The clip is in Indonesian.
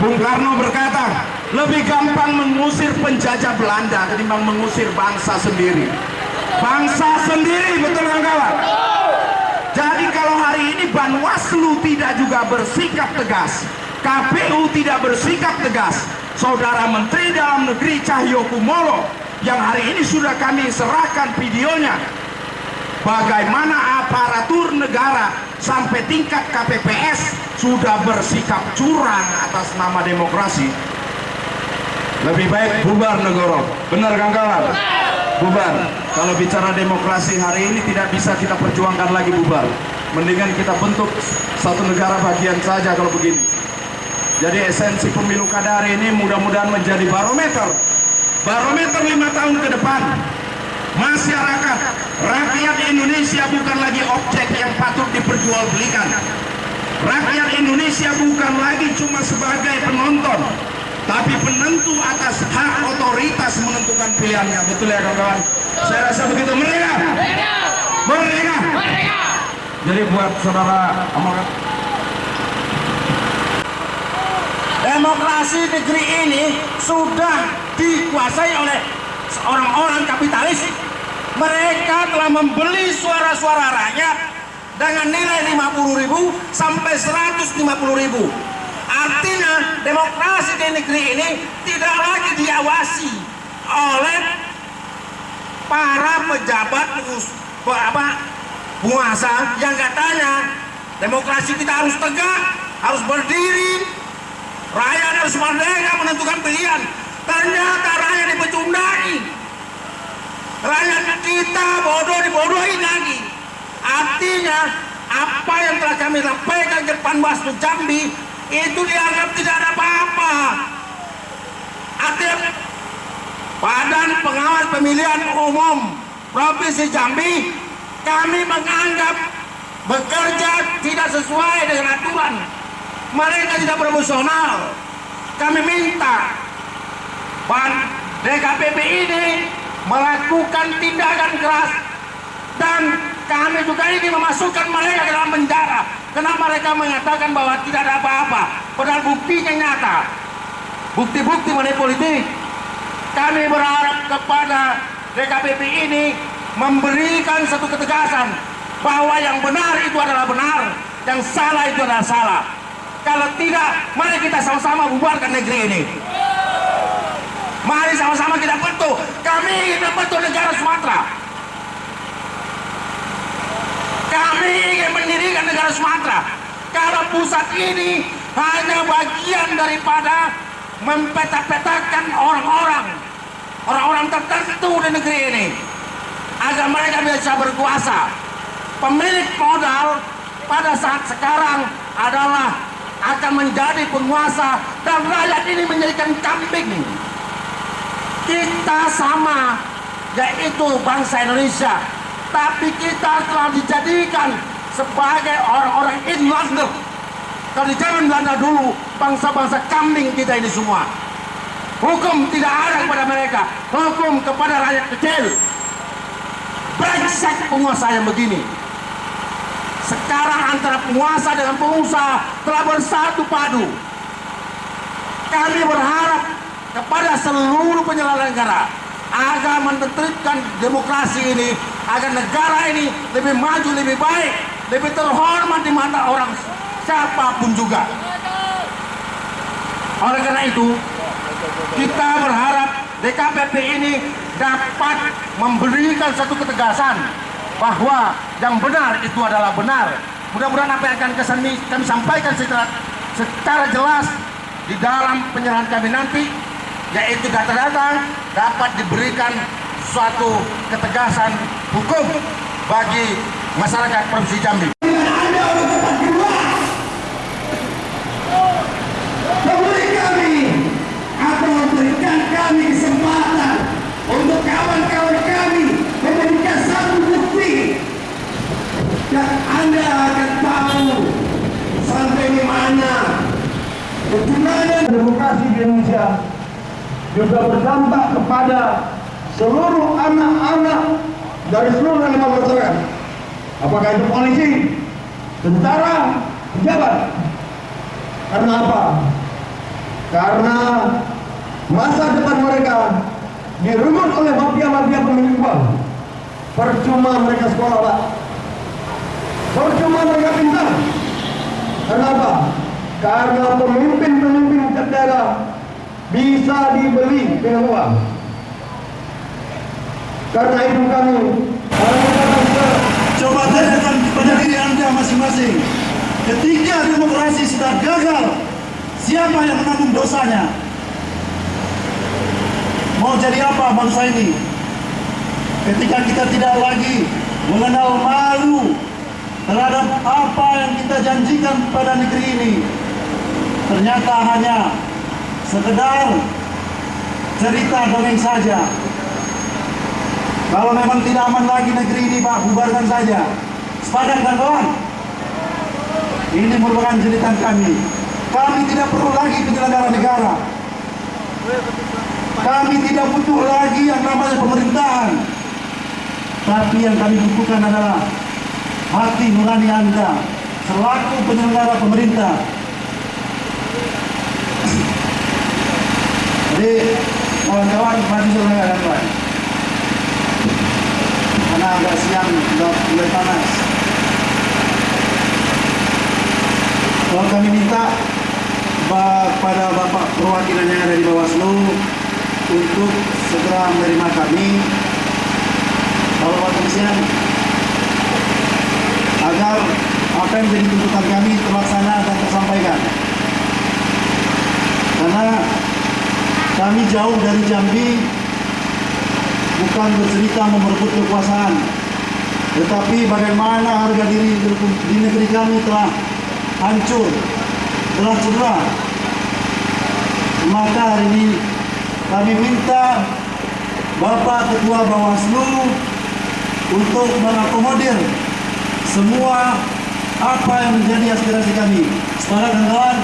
Bung Karno berkata, lebih gampang mengusir penjajah Belanda ketimbang mengusir bangsa sendiri. Bangsa sendiri, betul kan kawan? Jadi kalau hari ini Banwaslu tidak juga bersikap tegas, KPU tidak bersikap tegas, Saudara Menteri Dalam Negeri Cahyo Kumolo yang hari ini sudah kami serahkan videonya bagaimana aparatur negara sampai tingkat KPPS sudah bersikap curang atas nama demokrasi. Lebih baik bubar negoro. Benar kan kawan bubar. Kalau bicara demokrasi hari ini tidak bisa kita perjuangkan lagi bubar. Mendingan kita bentuk satu negara bagian saja kalau begini. Jadi esensi pemilu kada hari ini mudah-mudahan menjadi barometer. Barometer lima tahun ke depan. Masyarakat rakyat Indonesia bukan patut diperjualbelikan rakyat Indonesia bukan lagi cuma sebagai penonton tapi penentu atas hak otoritas menentukan pilihannya. Betul ya kawan-kawan? Saya rasa begitu. Mereka mereka jadi buat saudara amalkan demokrasi negeri ini sudah dikuasai oleh orang-orang kapitalis. Mereka telah membeli suara-suara rakyat dengan nilai 50 ribu sampai 150 ribu. Artinya demokrasi di negeri ini tidak lagi diawasi oleh para pejabat apa, penguasa yang katanya demokrasi kita harus tegak harus berdiri rakyat harus merdeka menentukan pilihan. Ternyata rakyat dipecundai rakyat kita bodoh dibodohin artinya apa yang telah kami sampaikan ke Panwaslu Jambi itu dianggap tidak ada apa-apa. Artinya Badan Pengawas Pemilihan Umum Provinsi Jambi kami menganggap bekerja tidak sesuai dengan aturan. Mereka tidak profesional kami minta Pan DKPP ini melakukan tindakan keras dan kami juga ini memasukkan mereka dalam penjara. Karena mereka mengatakan bahwa tidak ada apa-apa? Padahal buktinya nyata. Bukti-bukti mengenai politik. Kami berharap kepada DKPP ini memberikan satu ketegasan bahwa yang benar itu adalah benar yang salah itu adalah salah. Kalau tidak mari kita sama-sama bubarkan negeri ini. Mari sama-sama kita bentuk. Kami ingin bentuk negara Sumatera kami ingin mendirikan negara Sumatera. Kalau pusat ini hanya bagian daripada mempetak-petakkan orang-orang orang-orang tertentu di negeri ini. Agar mereka bisa berkuasa. Pemilik modal pada saat sekarang adalah akan menjadi penguasa dan rakyat ini menjadikan kambing. Kita sama yaitu bangsa Indonesia tapi kita telah dijadikan sebagai orang-orang inlander kalau di zaman Belanda dulu bangsa-bangsa kambing kita ini semua. Hukum tidak ada kepada mereka. Hukum kepada rakyat kecil. Brengsek penguasa yang begini. Sekarang antara penguasa dengan pengusaha telah bersatu padu. Kami berharap kepada seluruh penyelenggara agar menertibkan demokrasi ini agar negara ini lebih maju lebih baik lebih terhormat di mata orang siapa pun juga. Oleh karena itu kita berharap DKPP ini dapat memberikan satu ketegasan bahwa yang benar itu adalah benar. Mudah-mudahan apa yang akan kami, kami sampaikan secara, secara jelas di dalam penyerahan kami nanti yaitu data-data dapat diberikan suatu ketegasan hukum bagi masyarakat Provinsi Jambi. Demokrasi di Indonesia juga berdampak kepada seluruh anak-anak dari seluruh elemen masyarakat. Apakah itu polisi, tentara, pejabat. Karena apa? karena masa depan mereka direnggut oleh mafia-mafia pemilik uang percuma mereka sekolah pak percuma mereka pintar kenapa? karena pemimpin-pemimpin daerah bisa dibeli dengan uang karena itu kami Coba tanyakan kepada diri Anda masing-masing. Ketika demokrasi sudah gagal, siapa yang menanggung dosanya? Mau jadi apa bangsa ini? Ketika kita tidak lagi mengenal malu terhadap apa yang kita janjikan pada negeri ini, ternyata hanya sekedar cerita dongeng saja. Kalau memang tidak aman lagi negeri ini Pak, bubarkan saja. Sepadan kan kawan? Ini merupakan jeritan kami. Kami tidak perlu lagi penyelenggara negara. Kami tidak butuh lagi yang namanya pemerintahan. Tapi yang kami butuhkan adalah hati nurani Anda selaku penyelenggara pemerintah. Jadi kawan-kawan mari selenggara kawan karena agak siang sudah mulai panas. Kalau kami minta kepada Bapak perwakilannya dari Bawaslu untuk segera menerima kami kalau Bapak Presiden agar apa yang menjadi tuntutan kami terlaksana dan tersampaikan. Karena kami jauh dari Jambi bukan bercerita memerebut kekuasaan tetapi bagaimana harga diri di negeri kami telah hancur telah cedera maka hari ini kami minta Bapak Ketua Bawaslu untuk mengakomodir semua apa yang menjadi aspirasi kami. Sepakat kawan-kawan?